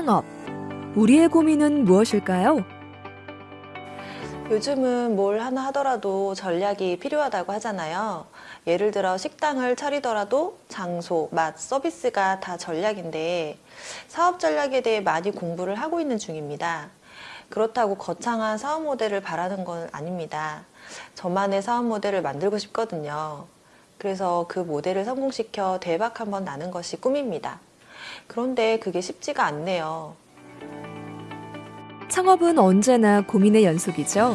창업. 우리의 고민은 무엇일까요? 요즘은 뭘 하나 하더라도 전략이 필요하다고 하잖아요. 예를 들어 식당을 차리더라도 장소, 맛, 서비스가 다 전략인데 사업 전략에 대해 많이 공부를 하고 있는 중입니다. 그렇다고 거창한 사업 모델을 바라는 건 아닙니다. 저만의 사업 모델을 만들고 싶거든요. 그래서 그 모델을 성공시켜 대박 한번 나는 것이 꿈입니다. 그런데 그게 쉽지가 않네요. 창업은 언제나 고민의 연속이죠.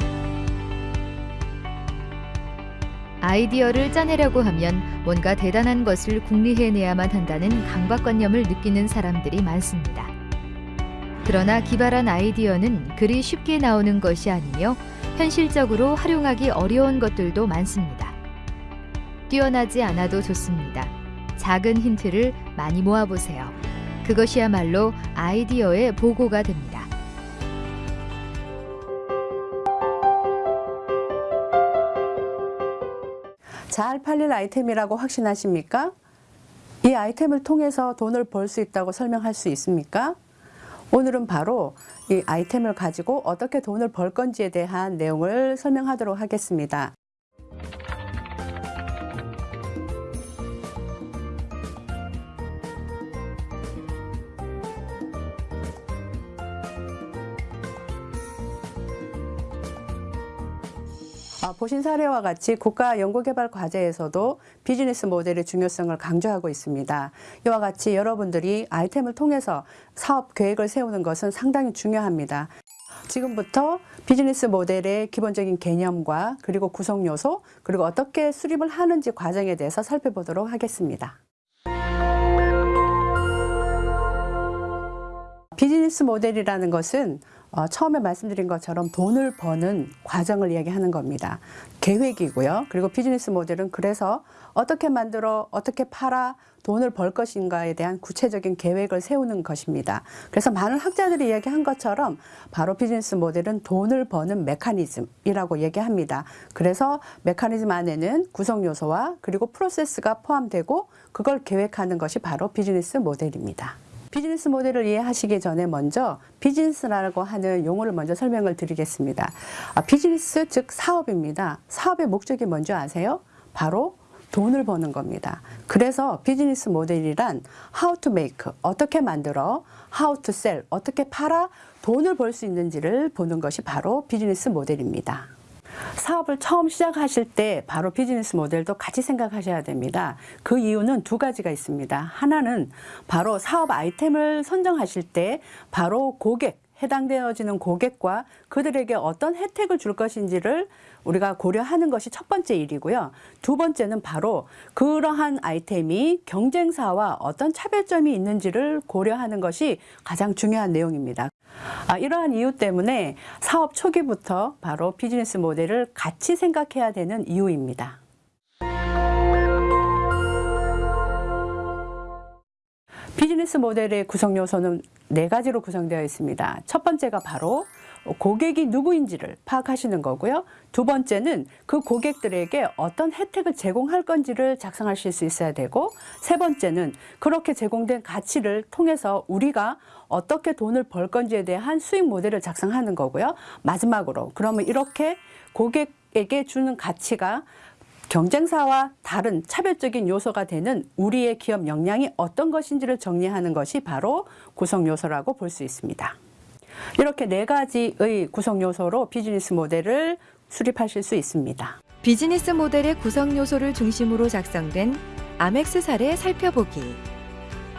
아이디어를 짜내려고 하면 뭔가 대단한 것을 궁리해내야만 한다는 강박관념을 느끼는 사람들이 많습니다. 그러나 기발한 아이디어는 그리 쉽게 나오는 것이 아니며 현실적으로 활용하기 어려운 것들도 많습니다. 뛰어나지 않아도 좋습니다. 작은 힌트를 많이 모아보세요. 그것이야말로 아이디어의 보고가 됩니다. 잘 팔릴 아이템이라고 확신하십니까? 이 아이템을 통해서 돈을 벌 수 있다고 설명할 수 있습니까? 오늘은 바로 이 아이템을 가지고 어떻게 돈을 벌 건지에 대한 내용을 설명하도록 하겠습니다. 보신 사례와 같이 국가 연구개발 과제에서도 비즈니스 모델의 중요성을 강조하고 있습니다. 이와 같이 여러분들이 아이템을 통해서 사업 계획을 세우는 것은 상당히 중요합니다. 지금부터 비즈니스 모델의 기본적인 개념과 그리고 구성 요소 그리고 어떻게 수립을 하는지 과정에 대해서 살펴보도록 하겠습니다. 비즈니스 모델이라는 것은 어, 처음에 말씀드린 것처럼 돈을 버는 과정을 이야기하는 겁니다. 계획이고요. 그리고 비즈니스 모델은 그래서 어떻게 만들어 어떻게 팔아 돈을 벌 것인가에 대한 구체적인 계획을 세우는 것입니다. 그래서 많은 학자들이 이야기한 것처럼 바로 비즈니스 모델은 돈을 버는 메커니즘이라고 얘기합니다. 그래서 메커니즘 안에는 구성 요소와 그리고 프로세스가 포함되고 그걸 계획하는 것이 바로 비즈니스 모델입니다. 비즈니스 모델을 이해하시기 전에 먼저 비즈니스라고 하는 용어를 먼저 설명을 드리겠습니다. 아, 비즈니스 즉 사업입니다. 사업의 목적이 뭔지 아세요? 바로 돈을 버는 겁니다. 그래서 비즈니스 모델이란 how to make, 어떻게 만들어, how to sell, 어떻게 팔아 돈을 벌 수 있는지를 보는 것이 바로 비즈니스 모델입니다. 사업을 처음 시작하실 때 바로 비즈니스 모델도 같이 생각하셔야 됩니다. 그 이유는 두 가지가 있습니다. 하나는 바로 사업 아이템을 선정하실 때 바로 고객, 해당되어지는 고객과 그들에게 어떤 혜택을 줄 것인지를 우리가 고려하는 것이 첫 번째 일이고요. 두 번째는 바로 그러한 아이템이 경쟁사와 어떤 차별점이 있는지를 고려하는 것이 가장 중요한 내용입니다. 아, 이러한 이유 때문에 사업 초기부터 바로 비즈니스 모델을 같이 생각해야 되는 이유입니다. 비즈니스 모델의 구성 요소는 네 가지로 구성되어 있습니다. 첫 번째가 바로 고객이 누구인지를 파악하시는 거고요. 두 번째는 그 고객들에게 어떤 혜택을 제공할 건지를 작성하실 수 있어야 되고 세 번째는 그렇게 제공된 가치를 통해서 우리가 어떻게 돈을 벌 건지에 대한 수익 모델을 작성하는 거고요. 마지막으로 그러면 이렇게 고객에게 주는 가치가 경쟁사와 다른 차별적인 요소가 되는 우리의 기업 역량이 어떤 것인지를 정리하는 것이 바로 구성 요소라고 볼 수 있습니다. 이렇게 네 가지의 구성 요소로 비즈니스 모델을 수립하실 수 있습니다. 비즈니스 모델의 구성 요소를 중심으로 작성된 아멕스 사례 살펴보기.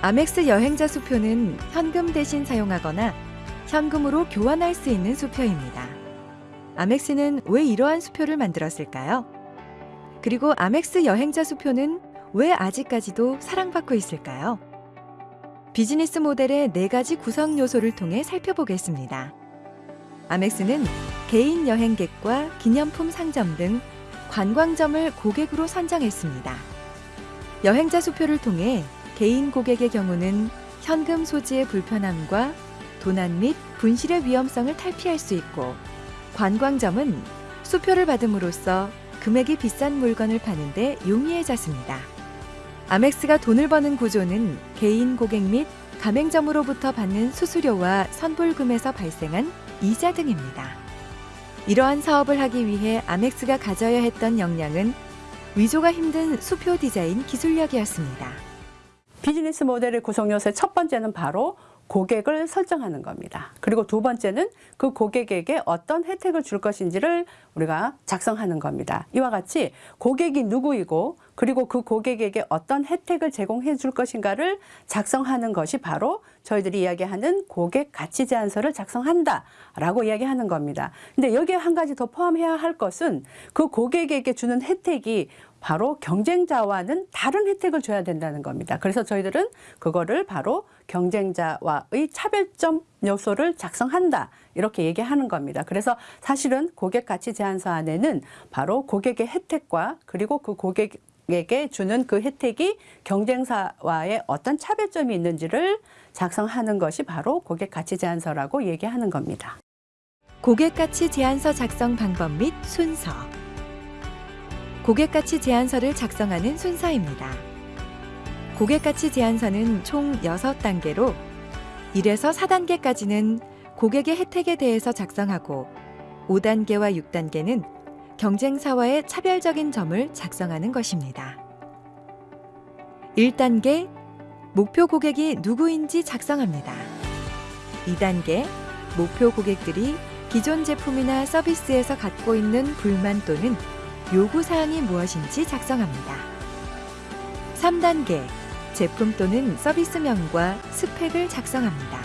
아멕스 여행자 수표는 현금 대신 사용하거나 현금으로 교환할 수 있는 수표입니다. 아멕스는 왜 이러한 수표를 만들었을까요? 그리고 아멕스 여행자 수표는 왜 아직까지도 사랑받고 있을까요? 비즈니스 모델의 네 가지 구성 요소를 통해 살펴보겠습니다. 아멕스는 개인 여행객과 기념품 상점 등 관광점을 고객으로 선정했습니다. 여행자 수표를 통해 개인 고객의 경우는 현금 소지의 불편함과 도난 및 분실의 위험성을 탈피할 수 있고 관광점은 수표를 받음으로써 금액이 비싼 물건을 파는데 용이해졌습니다. 아멕스가 돈을 버는 구조는 개인 고객 및 가맹점으로부터 받는 수수료와 선불금에서 발생한 이자 등입니다. 이러한 사업을 하기 위해 아멕스가 가져야 했던 역량은 위조가 힘든 수표 디자인 기술력이었습니다. 비즈니스 모델의 구성 요소의 첫 번째는 바로 고객을 설정하는 겁니다. 그리고 두 번째는 그 고객에게 어떤 혜택을 줄 것인지를 우리가 작성하는 겁니다. 이와 같이 고객이 누구이고 그리고 그 고객에게 어떤 혜택을 제공해 줄 것인가를 작성하는 것이 바로 저희들이 이야기하는 고객 가치 제안서를 작성한다 라고 이야기하는 겁니다. 근데 여기에 한 가지 더 포함해야 할 것은 그 고객에게 주는 혜택이 바로 경쟁자와는 다른 혜택을 줘야 된다는 겁니다. 그래서 저희들은 그거를 바로 경쟁자와의 차별점 요소를 작성한다. 이렇게 얘기하는 겁니다. 그래서 사실은 고객 가치 제안서 안에는 바로 고객의 혜택과 그리고 그 고객 에게 주는 그 혜택이 경쟁사와의 어떤 차별점이 있는지를 작성하는 것이 바로 고객 가치 제안서라고 얘기하는 겁니다. 고객 가치 제안서 작성 방법 및 순서. 고객 가치 제안서를 작성하는 순서입니다. 고객 가치 제안서는 총 6단계로 1에서 4단계까지는 고객의 혜택에 대해서 작성하고 5단계와 6단계는 경쟁사와의 차별적인 점을 작성하는 것입니다. 1단계 목표 고객이 누구인지 작성합니다. 2단계 목표 고객들이 기존 제품이나 서비스에서 갖고 있는 불만 또는 요구 사항이 무엇인지 작성합니다. 3단계 제품 또는 서비스명과 스펙을 작성합니다.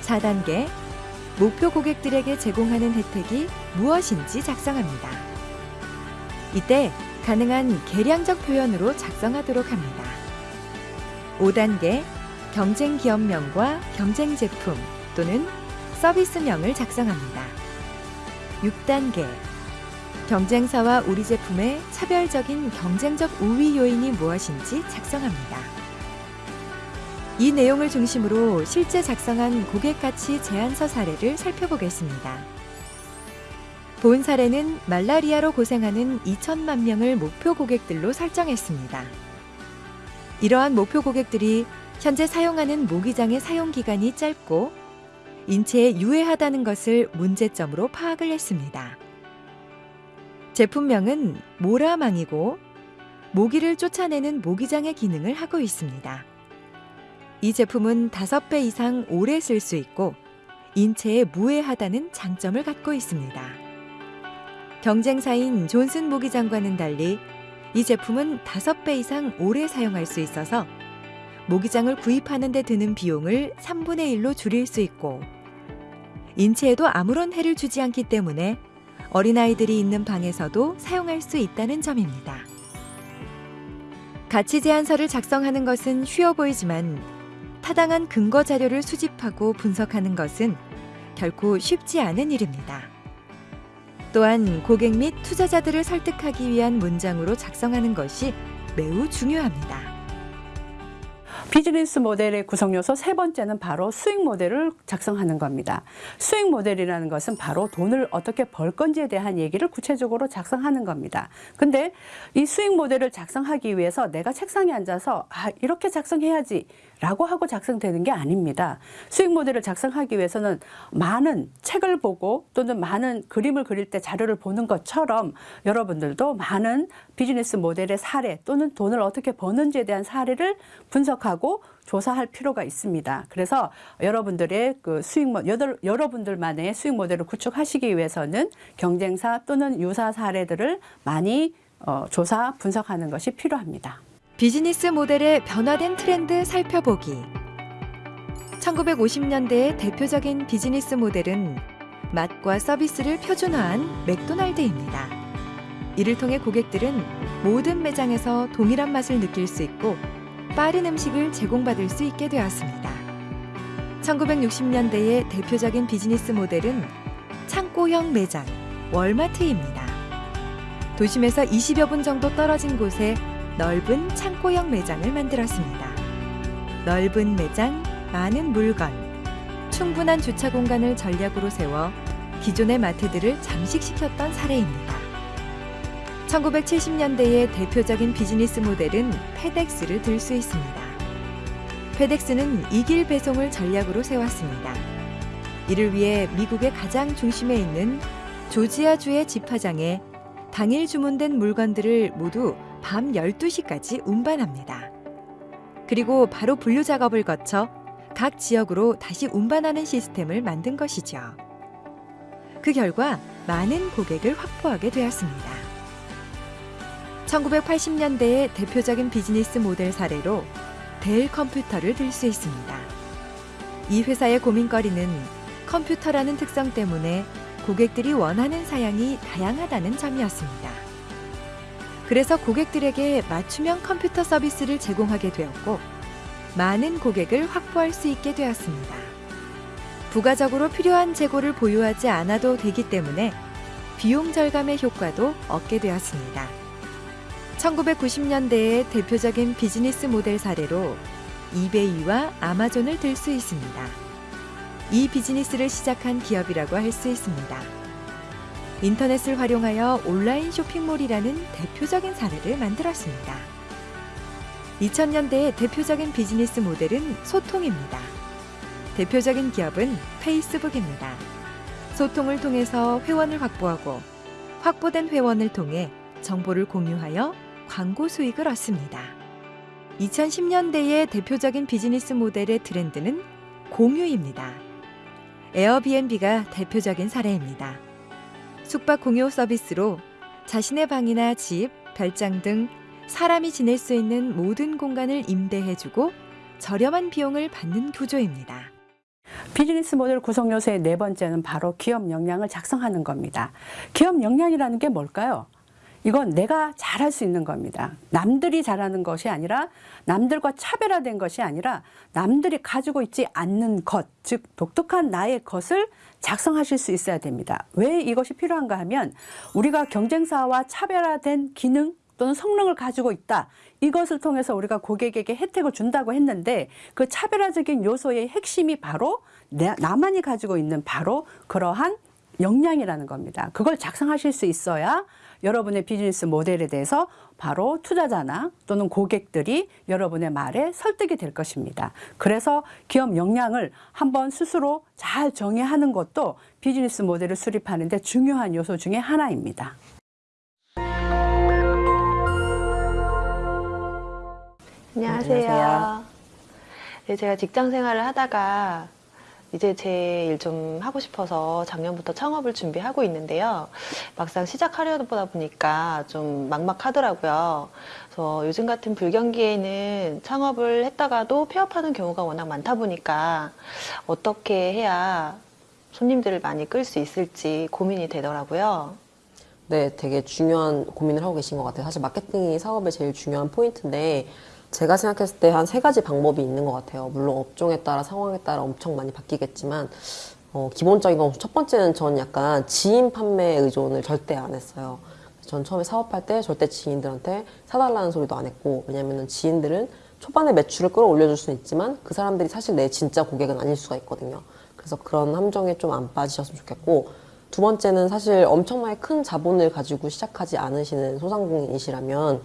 4단계 목표 고객들에게 제공하는 혜택이 무엇인지 작성합니다. 이때 가능한 계량적 표현으로 작성하도록 합니다. 5단계 경쟁 기업명과 경쟁 제품 또는 서비스명을 작성합니다. 6단계 경쟁사와 우리 제품의 차별적인 경쟁적 우위 요인이 무엇인지 작성합니다. 이 내용을 중심으로 실제 작성한 고객 가치 제안서 사례를 살펴보겠습니다. 본 사례는 말라리아로 고생하는 2천만 명을 목표 고객들로 설정했습니다. 이러한 목표 고객들이 현재 사용하는 모기장의 사용 기간이 짧고 인체에 유해하다는 것을 문제점으로 파악을 했습니다. 제품명은 모라망이고 모기를 쫓아내는 모기장의 기능을 하고 있습니다. 이 제품은 5배 이상 오래 쓸 수 있고 인체에 무해하다는 장점을 갖고 있습니다. 경쟁사인 존슨 모기장과는 달리 이 제품은 5배 이상 오래 사용할 수 있어서 모기장을 구입하는 데 드는 비용을 3분의 1로 줄일 수 있고 인체에도 아무런 해를 주지 않기 때문에 어린아이들이 있는 방에서도 사용할 수 있다는 점입니다. 가치 제안서를 작성하는 것은 쉬워 보이지만 타당한 근거 자료를 수집하고 분석하는 것은 결코 쉽지 않은 일입니다. 또한 고객 및 투자자들을 설득하기 위한 문장으로 작성하는 것이 매우 중요합니다. 비즈니스 모델의 구성 요소 세 번째는 바로 수익 모델을 작성하는 겁니다. 수익 모델이라는 것은 바로 돈을 어떻게 벌 건지에 대한 얘기를 구체적으로 작성하는 겁니다. 근데 이 수익 모델을 작성하기 위해서 내가 책상에 앉아서 아, 이렇게 작성해야지 라고 하고 작성되는 게 아닙니다. 수익 모델을 작성하기 위해서는 많은 책을 보고 또는 많은 그림을 그릴 때 자료를 보는 것처럼 여러분들도 많은 비즈니스 모델의 사례 또는 돈을 어떻게 버는지에 대한 사례를 분석하고 조사할 필요가 있습니다. 그래서 여러분들의 그 수익 모 여덟, 여러분들만의 수익 모델을 구축하시기 위해서는 경쟁사 또는 유사 사례들을 많이 어, 조사 분석하는 것이 필요합니다. 비즈니스 모델의 변화된 트렌드 살펴보기. 1950년대의 대표적인 비즈니스 모델은 맛과 서비스를 표준화한 맥도날드입니다. 이를 통해 고객들은 모든 매장에서 동일한 맛을 느낄 수 있고 빠른 음식을 제공받을 수 있게 되었습니다. 1960년대의 대표적인 비즈니스 모델은 창고형 매장, 월마트입니다. 도심에서 20여 분 정도 떨어진 곳에 넓은 창고형 매장을 만들었습니다. 넓은 매장, 많은 물건, 충분한 주차 공간을 전략으로 세워 기존의 마트들을 잠식시켰던 사례입니다. 1970년대의 대표적인 비즈니스 모델은 페덱스를 들 수 있습니다. 페덱스는 이길 배송을 전략으로 세웠습니다. 이를 위해 미국의 가장 중심에 있는 조지아주의 집화장에 당일 주문된 물건들을 모두 밤 12시까지 운반합니다. 그리고 바로 분류 작업을 거쳐 각 지역으로 다시 운반하는 시스템을 만든 것이죠. 그 결과 많은 고객을 확보하게 되었습니다. 1980년대의 대표적인 비즈니스 모델 사례로 델 컴퓨터를 들 수 있습니다. 이 회사의 고민거리는 컴퓨터라는 특성 때문에 고객들이 원하는 사양이 다양하다는 점이었습니다. 그래서 고객들에게 맞춤형 컴퓨터 서비스를 제공하게 되었고, 많은 고객을 확보할 수 있게 되었습니다. 부가적으로 필요한 재고를 보유하지 않아도 되기 때문에 비용 절감의 효과도 얻게 되었습니다. 1990년대의 대표적인 비즈니스 모델 사례로 이베이와 아마존을 들 수 있습니다. 이 비즈니스를 시작한 기업이라고 할 수 있습니다. 인터넷을 활용하여 온라인 쇼핑몰이라는 대표적인 사례를 만들었습니다. 2000년대의 대표적인 비즈니스 모델은 소통입니다. 대표적인 기업은 페이스북입니다. 소통을 통해서 회원을 확보하고 확보된 회원을 통해 정보를 공유하여 광고 수익을 얻습니다. 2010년대의 대표적인 비즈니스 모델의 트렌드는 공유입니다. 에어비앤비가 대표적인 사례입니다. 숙박 공유 서비스로 자신의 방이나 집, 별장 등 사람이 지낼 수 있는 모든 공간을 임대해주고 저렴한 비용을 받는 구조입니다. 비즈니스 모델 구성 요소의 네 번째는 바로 기업 역량을 작성하는 겁니다. 기업 역량이라는 게 뭘까요? 이건 내가 잘할 수 있는 겁니다. 남들이 잘하는 것이 아니라 남들과 차별화된 것이 아니라 남들이 가지고 있지 않는 것, 즉 독특한 나의 것을 작성하실 수 있어야 됩니다. 왜 이것이 필요한가 하면 우리가 경쟁사와 차별화된 기능 또는 성능을 가지고 있다. 이것을 통해서 우리가 고객에게 혜택을 준다고 했는데 그 차별화적인 요소의 핵심이 바로 내- 나만이 가지고 있는 바로 그러한 역량이라는 겁니다. 그걸 작성하실 수 있어야 여러분의 비즈니스 모델에 대해서 바로 투자자나 또는 고객들이 여러분의 말에 설득이 될 것입니다. 그래서 기업 역량을 한번 스스로 잘 정의하는 것도 비즈니스 모델을 수립하는 데 중요한 요소 중에 하나입니다. 안녕하세요. 안녕하세요. 네, 제가 직장 생활을 하다가 이제 제 일 좀 하고 싶어서 작년부터 창업을 준비하고 있는데요. 막상 시작하려다 보니까 좀 막막하더라고요. 그래서 요즘 같은 불경기에는 창업을 했다가도 폐업하는 경우가 워낙 많다 보니까 어떻게 해야 손님들을 많이 끌 수 있을지 고민이 되더라고요. 네, 되게 중요한 고민을 하고 계신 것 같아요. 사실 마케팅이 사업의 제일 중요한 포인트인데 제가 생각했을 때 한 세 가지 방법이 있는 것 같아요. 물론 업종에 따라 상황에 따라 엄청 많이 바뀌겠지만 어, 기본적인 건 첫 번째는 전 약간 지인 판매 의존을 절대 안 했어요. 전 처음에 사업할 때 절대 지인들한테 사달라는 소리도 안 했고 왜냐면은 지인들은 초반에 매출을 끌어올려줄 수는 있지만 그 사람들이 사실 내 진짜 고객은 아닐 수가 있거든요. 그래서 그런 함정에 좀 안 빠지셨으면 좋겠고 두 번째는 사실 엄청나게 큰 자본을 가지고 시작하지 않으시는 소상공인이시라면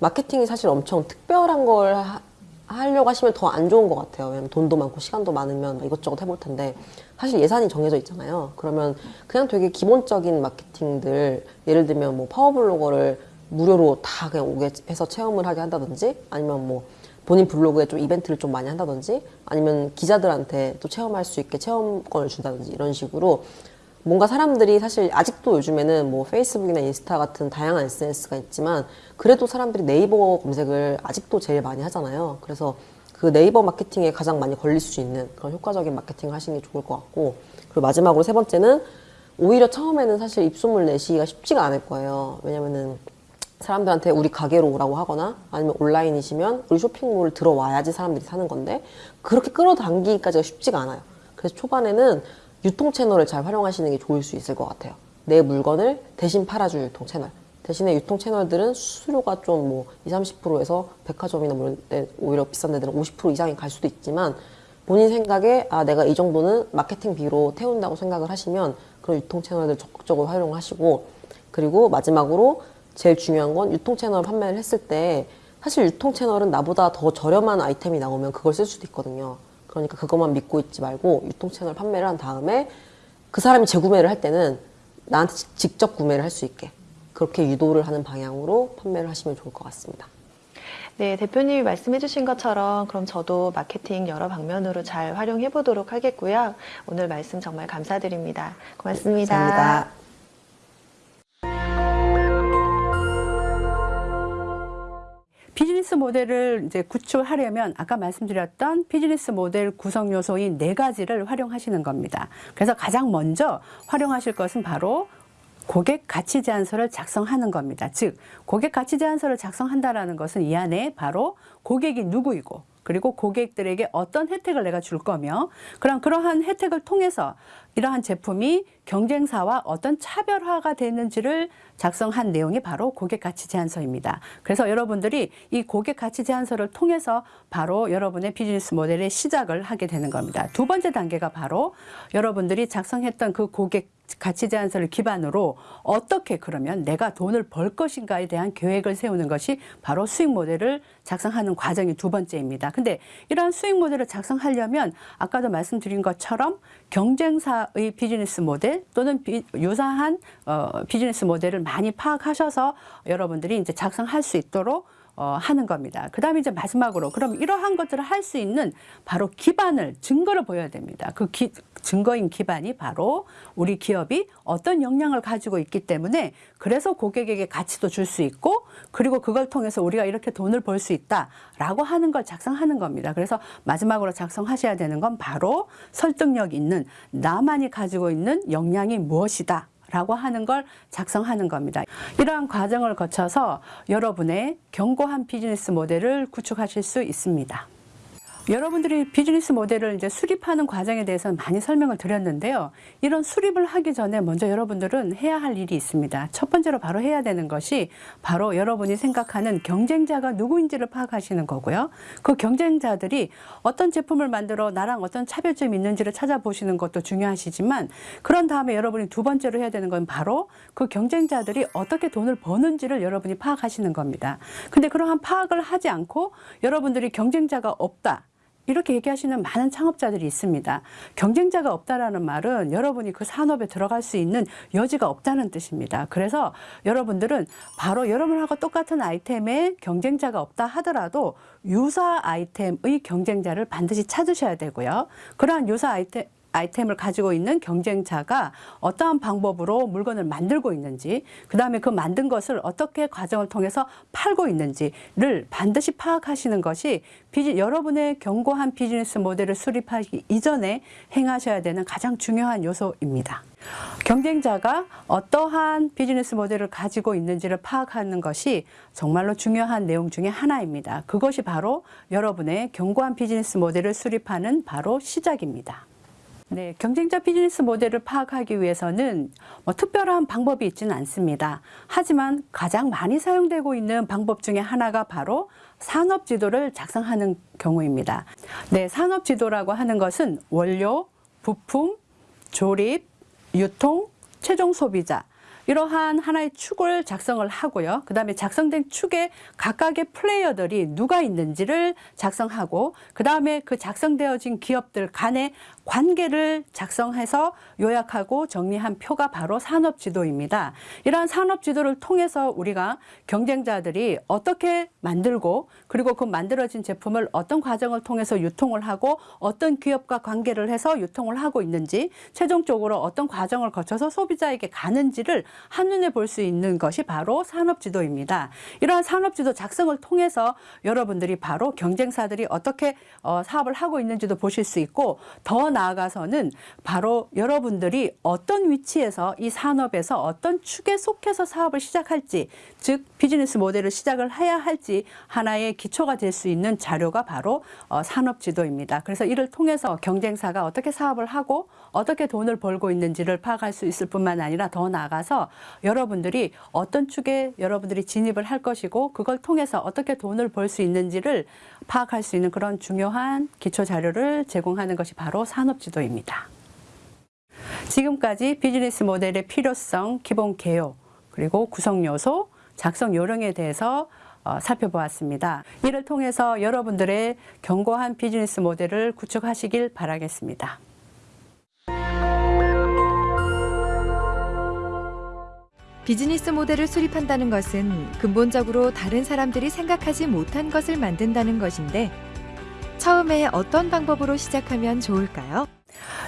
마케팅이 사실 엄청 특별한 걸 하, 하려고 하시면 더 안 좋은 것 같아요. 왜냐면 돈도 많고 시간도 많으면 막 이것저것 해볼 텐데 사실 예산이 정해져 있잖아요. 그러면 그냥 되게 기본적인 마케팅들 예를 들면 뭐 파워블로거를 무료로 다 그냥 오게 해서 체험을 하게 한다든지 아니면 뭐 본인 블로그에 좀 이벤트를 좀 많이 한다든지 아니면 기자들한테 또 체험할 수 있게 체험권을 준다든지 이런 식으로 뭔가 사람들이 사실 아직도 요즘에는 뭐 페이스북이나 인스타 같은 다양한 SNS가 있지만 그래도 사람들이 네이버 검색을 아직도 제일 많이 하잖아요. 그래서 그 네이버 마케팅에 가장 많이 걸릴 수 있는 그런 효과적인 마케팅을 하시는 게 좋을 것 같고 그리고 마지막으로 세 번째는 오히려 처음에는 사실 입소문 내시기가 쉽지가 않을 거예요. 왜냐면은 사람들한테 우리 가게로 오라고 하거나 아니면 온라인이시면 우리 쇼핑몰 들어와야지 사람들이 사는 건데 그렇게 끌어당기기까지가 쉽지가 않아요. 그래서 초반에는 유통 채널을 잘 활용하시는 게 좋을 수 있을 것 같아요. 내 물건을 대신 팔아줄 유통 채널. 대신에 유통 채널들은 수수료가 좀 뭐 20, 30%에서 백화점이나 뭐 오히려 비싼 데들은 50% 이상이 갈 수도 있지만 본인 생각에 아 내가 이 정도는 마케팅 비로 태운다고 생각을 하시면 그런 유통 채널들 적극적으로 활용하시고 그리고 마지막으로 제일 중요한 건 유통 채널 판매를 했을 때 사실 유통 채널은 나보다 더 저렴한 아이템이 나오면 그걸 쓸 수도 있거든요. 그러니까 그것만 믿고 있지 말고 유통 채널 판매를 한 다음에 그 사람이 재구매를 할 때는 나한테 직- 직접 구매를 할 수 있게 그렇게 유도를 하는 방향으로 판매를 하시면 좋을 것 같습니다. 네, 대표님이 말씀해 주신 것처럼 그럼 저도 마케팅 여러 방면으로 잘 활용해 보도록 하겠고요. 오늘 말씀 정말 감사드립니다. 고맙습니다. 감사합니다. 비즈니스 모델을 이제 구축하려면 아까 말씀드렸던 비즈니스 모델 구성 요소인 네 가지를 활용하시는 겁니다. 그래서 가장 먼저 활용하실 것은 바로 고객 가치 제안서를 작성하는 겁니다. 즉, 고객 가치 제안서를 작성한다라는 것은 이 안에 바로 고객이 누구이고 그리고 고객들에게 어떤 혜택을 내가 줄 거며 그럼 그러한 혜택을 통해서 이러한 제품이 경쟁사와 어떤 차별화가 되는지를 작성한 내용이 바로 고객 가치 제안서입니다. 그래서 여러분들이 이 고객 가치 제안서를 통해서 바로 여러분의 비즈니스 모델의 시작을 하게 되는 겁니다. 두 번째 단계가 바로 여러분들이 작성했던 그 고객 가치 제안서를 기반으로 어떻게 그러면 내가 돈을 벌 것인가에 대한 계획을 세우는 것이 바로 수익 모델을 작성하는 과정이 두 번째입니다. 근데 이러한 수익 모델을 작성하려면 아까도 말씀드린 것처럼 경쟁사의 비즈니스 모델 또는 비- 유사한 어, 비즈니스 모델을 많이 파악하셔서 여러분들이 이제 작성할 수 있도록 어, 하는 겁니다. 그 다음에 이제 마지막으로 그럼 이러한 것들을 할 수 있는 바로 기반을 증거를 보여야 됩니다. 그 기- 증거인 기반이 바로 우리 기업이 어떤 역량을 가지고 있기 때문에 그래서 고객에게 가치도 줄 수 있고 그리고 그걸 통해서 우리가 이렇게 돈을 벌 수 있다라고 하는 걸 작성하는 겁니다. 그래서 마지막으로 작성하셔야 되는 건 바로 설득력 있는 나만이 가지고 있는 역량이 무엇이다. 라고 하는 걸 작성하는 겁니다. 이러한 과정을 거쳐서 여러분의 견고한 비즈니스 모델을 구축하실 수 있습니다. 여러분들이 비즈니스 모델을 이제 수립하는 과정에 대해서는 많이 설명을 드렸는데요. 이런 수립을 하기 전에 먼저 여러분들은 해야 할 일이 있습니다. 첫 번째로 바로 해야 되는 것이 바로 여러분이 생각하는 경쟁자가 누구인지를 파악하시는 거고요. 그 경쟁자들이 어떤 제품을 만들어 나랑 어떤 차별점이 있는지를 찾아보시는 것도 중요하시지만 그런 다음에 여러분이 두 번째로 해야 되는 건 바로 그 경쟁자들이 어떻게 돈을 버는지를 여러분이 파악하시는 겁니다. 근데 그러한 파악을 하지 않고 여러분들이 경쟁자가 없다. 이렇게 얘기하시는 많은 창업자들이 있습니다. 경쟁자가 없다라는 말은 여러분이 그 산업에 들어갈 수 있는 여지가 없다는 뜻입니다. 그래서 여러분들은 바로 여러분하고 똑같은 아이템에 경쟁자가 없다 하더라도 유사 아이템의 경쟁자를 반드시 찾으셔야 되고요. 그러한 유사 아이템 아이템을 가지고 있는 경쟁자가 어떠한 방법으로 물건을 만들고 있는지, 그 다음에 그 만든 것을 어떻게 과정을 통해서 팔고 있는지를 반드시 파악하시는 것이 비즈, 여러분의 견고한 비즈니스 모델을 수립하기 이전에 행하셔야 되는 가장 중요한 요소입니다. 경쟁자가 어떠한 비즈니스 모델을 가지고 있는지를 파악하는 것이 정말로 중요한 내용 중에 하나입니다. 그것이 바로 여러분의 견고한 비즈니스 모델을 수립하는 바로 시작입니다. 네, 경쟁자 비즈니스 모델을 파악하기 위해서는 뭐 특별한 방법이 있지는 않습니다. 하지만 가장 많이 사용되고 있는 방법 중에 하나가 바로 산업 지도를 작성하는 경우입니다. 네, 산업 지도라고 하는 것은 원료, 부품, 조립, 유통, 최종 소비자 이러한 하나의 축을 작성을 하고요. 그 다음에 작성된 축에 각각의 플레이어들이 누가 있는지를 작성하고 그 다음에 그 작성되어진 기업들 간의 관계를 작성해서 요약하고 정리한 표가 바로 산업지도입니다. 이러한 산업지도를 통해서 우리가 경쟁자들이 어떻게 만들고 그리고 그 만들어진 제품을 어떤 과정을 통해서 유통을 하고 어떤 기업과 관계를 해서 유통을 하고 있는지 최종적으로 어떤 과정을 거쳐서 소비자에게 가는지를 한눈에 볼 수 있는 것이 바로 산업지도입니다. 이러한 산업지도 작성을 통해서 여러분들이 바로 경쟁사들이 어떻게 어, 사업을 하고 있는지도 보실 수 있고 더 나아가서는 바로 여러분들이 어떤 위치에서 이 산업에서 어떤 축에 속해서 사업을 시작할지 즉 비즈니스 모델을 시작을 해야 할지 하나의 기초가 될 수 있는 자료가 바로 어, 산업지도입니다. 그래서 이를 통해서 경쟁사가 어떻게 사업을 하고 어떻게 돈을 벌고 있는지를 파악할 수 있을 뿐만 아니라 더 나아가서 여러분들이 어떤 축에 여러분들이 진입을 할 것이고 그걸 통해서 어떻게 돈을 벌 수 있는지를 파악할 수 있는 그런 중요한 기초 자료를 제공하는 것이 바로 산업지도입니다. 지금까지 비즈니스 모델의 필요성, 기본 개요, 그리고 구성 요소, 작성 요령에 대해서 어, 살펴보았습니다. 이를 통해서 여러분들의 견고한 비즈니스 모델을 구축하시길 바라겠습니다. 비즈니스 모델을 수립한다는 것은 근본적으로 다른 사람들이 생각하지 못한 것을 만든다는 것인데 처음에 어떤 방법으로 시작하면 좋을까요?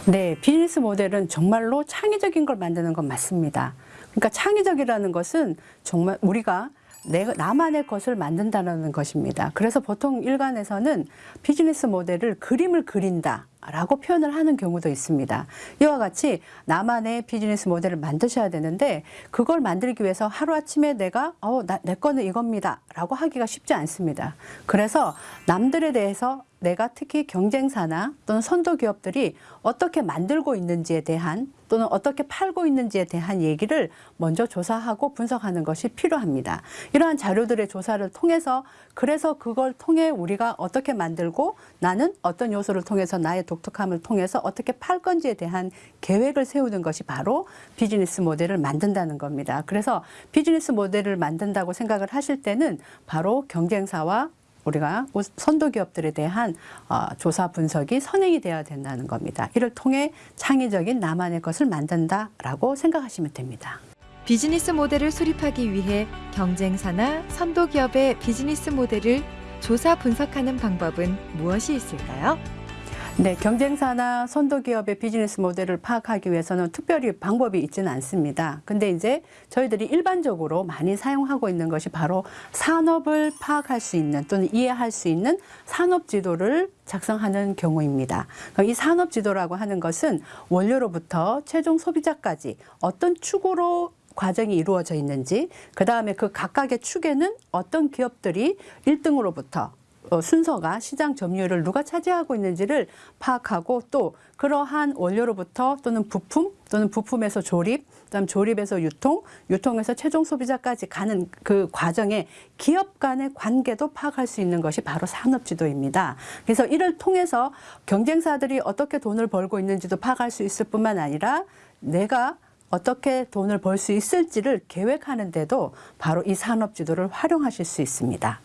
네, 비즈니스 모델은 정말로 창의적인 걸 만드는 건 맞습니다. 그러니까 창의적이라는 것은 정말 우리가 내, 나만의 것을 만든다는 것입니다. 그래서 보통 일간에서는 비즈니스 모델을 그림을 그린다. 라고 표현을 하는 경우도 있습니다. 이와 같이 나만의 비즈니스 모델을 만드셔야 되는데 그걸 만들기 위해서 하루아침에 내가 어, 나, 내 거는 이겁니다. 라고 하기가 쉽지 않습니다. 그래서 남들에 대해서 내가 특히 경쟁사나 또는 선도 기업들이 어떻게 만들고 있는지에 대한 또는 어떻게 팔고 있는지에 대한 얘기를 먼저 조사하고 분석하는 것이 필요합니다. 이러한 자료들의 조사를 통해서 그래서 그걸 통해 우리가 어떻게 만들고 나는 어떤 요소를 통해서 나의 독특함을 통해서 어떻게 팔 건지에 대한 계획을 세우는 것이 바로 비즈니스 모델을 만든다는 겁니다. 그래서 비즈니스 모델을 만든다고 생각을 하실 때는 바로 경쟁사와 우리가 선도 기업들에 대한 어, 조사 분석이 선행이 되어야 된다는 겁니다. 이를 통해 창의적인 나만의 것을 만든다라고 생각하시면 됩니다. 비즈니스 모델을 수립하기 위해 경쟁사나 선도 기업의 비즈니스 모델을 조사 분석하는 방법은 무엇이 있을까요? 네, 경쟁사나 선도 기업의 비즈니스 모델을 파악하기 위해서는 특별히 방법이 있지는 않습니다. 근데 이제 저희들이 일반적으로 많이 사용하고 있는 것이 바로 산업을 파악할 수 있는 또는 이해할 수 있는 산업 지도를 작성하는 경우입니다. 이 산업 지도라고 하는 것은 원료로부터 최종 소비자까지 어떤 축으로 과정이 이루어져 있는지, 그 다음에 그 각각의 축에는 어떤 기업들이 1등으로부터 어, 순서가 시장 점유율을 누가 차지하고 있는지를 파악하고 또 그러한 원료로부터 또는 부품 또는 부품에서 조립, 그다음 조립에서 유통, 유통에서 최종 소비자까지 가는 그 과정에 기업 간의 관계도 파악할 수 있는 것이 바로 산업지도입니다. 그래서 이를 통해서 경쟁사들이 어떻게 돈을 벌고 있는지도 파악할 수 있을 뿐만 아니라 내가 어떻게 돈을 벌 수 있을지를 계획하는데도 바로 이 산업지도를 활용하실 수 있습니다.